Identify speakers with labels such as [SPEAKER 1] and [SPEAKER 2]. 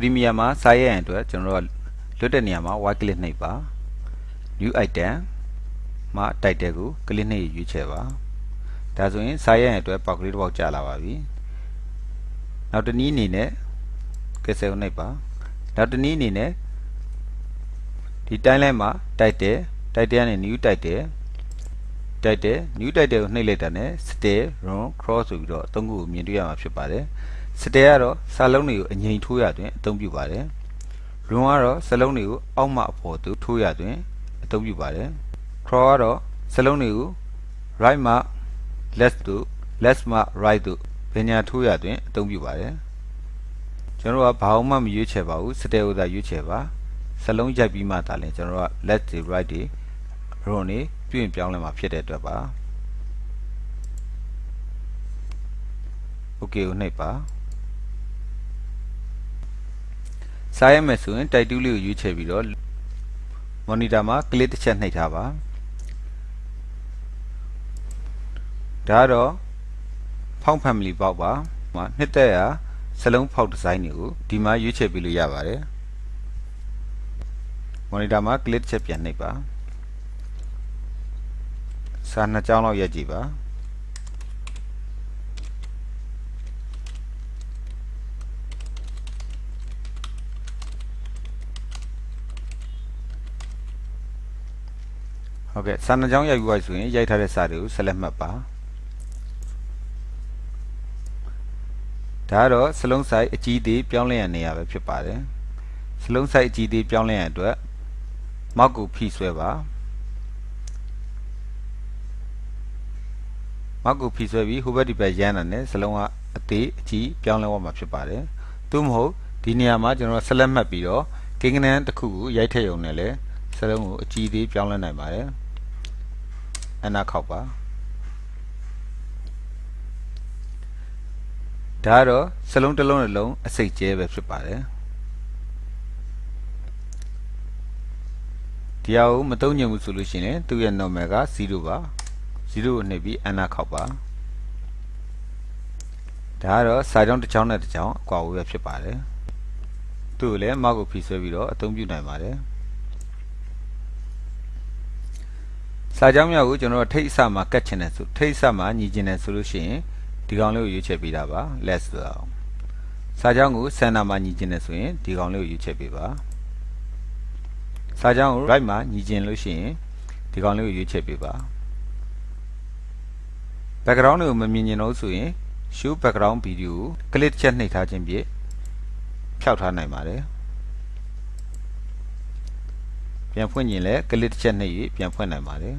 [SPEAKER 1] Premiere မှာစာရိုက်ရန်အတွက်ကျွန်တော်တို့ကလွတ်တဲ့နေရာမှာ right click နှိပ်ပါ new item မှာ title ကို click နှိပ်ရွေးချယ်ပါဒါဆိုရင်စာရိုက်ရန်အတွက်ပေါက်ကလေးတစ်ပေါက်ကြာလာပါပြီနောက်တစ်နည်းအနေနဲ့ cancel နှိပ်ပါနောက်တစ်နည်းအနေနဲ့ဒီ timeline မှာ title title ကနေ new title title new title ကိုနှိပ်လိုက်တာနဲ့ style run cross ဆိုပြီးတော့အသုံးခုကိုမြင်တွေ့ရမှာဖြစ်ပါတယ် style ကတော့စာလုံးတွေကိုအငိမ်ထိုးရတွင်အသုံးပြုပါတယ် run ကတော့စာလုံးတွေကိုအောက်မှအပေါ်သို့ထိုးရတွင်အသုံးပြုပါတယ် cross ကတော့စာလုံးတွေကို right မှ left သို့ left မှ right သို့ပညာထိုးရတွင်အသုံးပြုပါတယ်ကျွန်တော်တို့ကဘာမှမရွေးချယ်ပါဘူး style ကိုသာရွေးချယ်ပါစလုံးရိုက်ပြီးမှသာလဲကျွန်တော်တို့က left တွေ right တွေ row နေပြုရင်ပြောင်းလဲမှာဖြစ်တဲ့အတွက်ပါ okay ကိုနှိပ်ပါ စားရမယ်ဆိုရင် title လေးကိုရွေးချယ်ပြီးတော့ monitor မှာ click တစ်ချက်နှိပ်ထားပါဒါတော့ဖောက် family ပေါက်ပါမှာနှစ်သက်ရာစလုံးဖောက်ဒီဇိုင်းတွေကိုဒီမှာရွေးချယ်ပေးလို့ရပါတယ် monitor မှာ click ချက်ပြန်နှိပ်ပါစာနှစ်ကြောင်းလောက်ရက်ကြည့်ပါ ဟုတ်ကဲ့စာနှစ်ကြောင်းရိုက်ပြီးသွားဆိုရင်ရိုက်ထားတဲ့စာတွေကိုဆက်လက်မှတ်ပါဒါကတော့စလုံးဆိုင်အကြီးသေးပြောင်းလဲရနေရပဲဖြစ်ပါတယ်စလုံးဆိုင်အကြီးသေးပြောင်းလဲရအတွက်မောက်ကိုဖိဆွဲပါမောက်ကိုဖိဆွဲပြီးဟိုဘက်ဒီဘက်ရမ်းတာနဲ့စလုံးကအသေးအကြီးပြောင်းလဲသွားမှာဖြစ်ပါတယ်သို့မဟုတ်ဒီနေရာမှာကျွန်တော်ဆက်လက်မှတ်ပြီးတော့ကိန်းကနန်းတစ်ခုကိုရိုက်ထည့်ရုံနဲ့လည်းစလုံးကိုအကြီးသေးပြောင်းလဲနိုင်ပါတယ် အနာခောက်ပါဒါကတော့စလုံးတစ်လုံးတစ်လုံးအစိတ်ကျဲပဲဖြစ်ပါတယ်ဒီဟာကိုမတုံ့ညင်ဘူးဆိုလို့ရှိရင်သူ့ရဲ့ normal က0ပါ0ကိုနှိပ်ပြီးအနာခောက်ပါဒါကတော့စာကြောင်းတစ်ချောင်းနဲ့တစ်ချောင်းအကွာဝေးပဲဖြစ်ပါတယ်သူ့ကိုလည်းမောက်ကိုဖိဆွဲပြီးတော့အသုံးပြုနိုင်ပါတယ် စာကြောင်းများကိုကျွန်တော်တို့ထိတ်အစမှာကတ်ချင်တယ်ဆိုထိတ်အစမှာညီကျင်တယ်ဆိုလို့ရှိရင်ဒီကောင်လေးကိုရွေးချယ်ပေးတာပါ less ဆိုအောင်စာကြောင်းကို center မှာညီကျင်တယ်ဆိုရင်ဒီကောင်လေးကိုရွေးချယ်ပေးပါစာကြောင်းကို right မှာညီကျင်လို့ရှိရင်ဒီကောင်လေးကိုရွေးချယ်ပေးပါ background တွေကိုမမြင်ကျင်တော့ဆိုရင် show background video ကို click ချက်နှိပ်ထားခြင်းဖြင့်ဖျောက်ထားနိုင်ပါတယ် ပြန်ဖွင့်ရင်လည်း click ချက်နှိပ်၍ပြန်ဖွင့်နိုင်ပါတယ်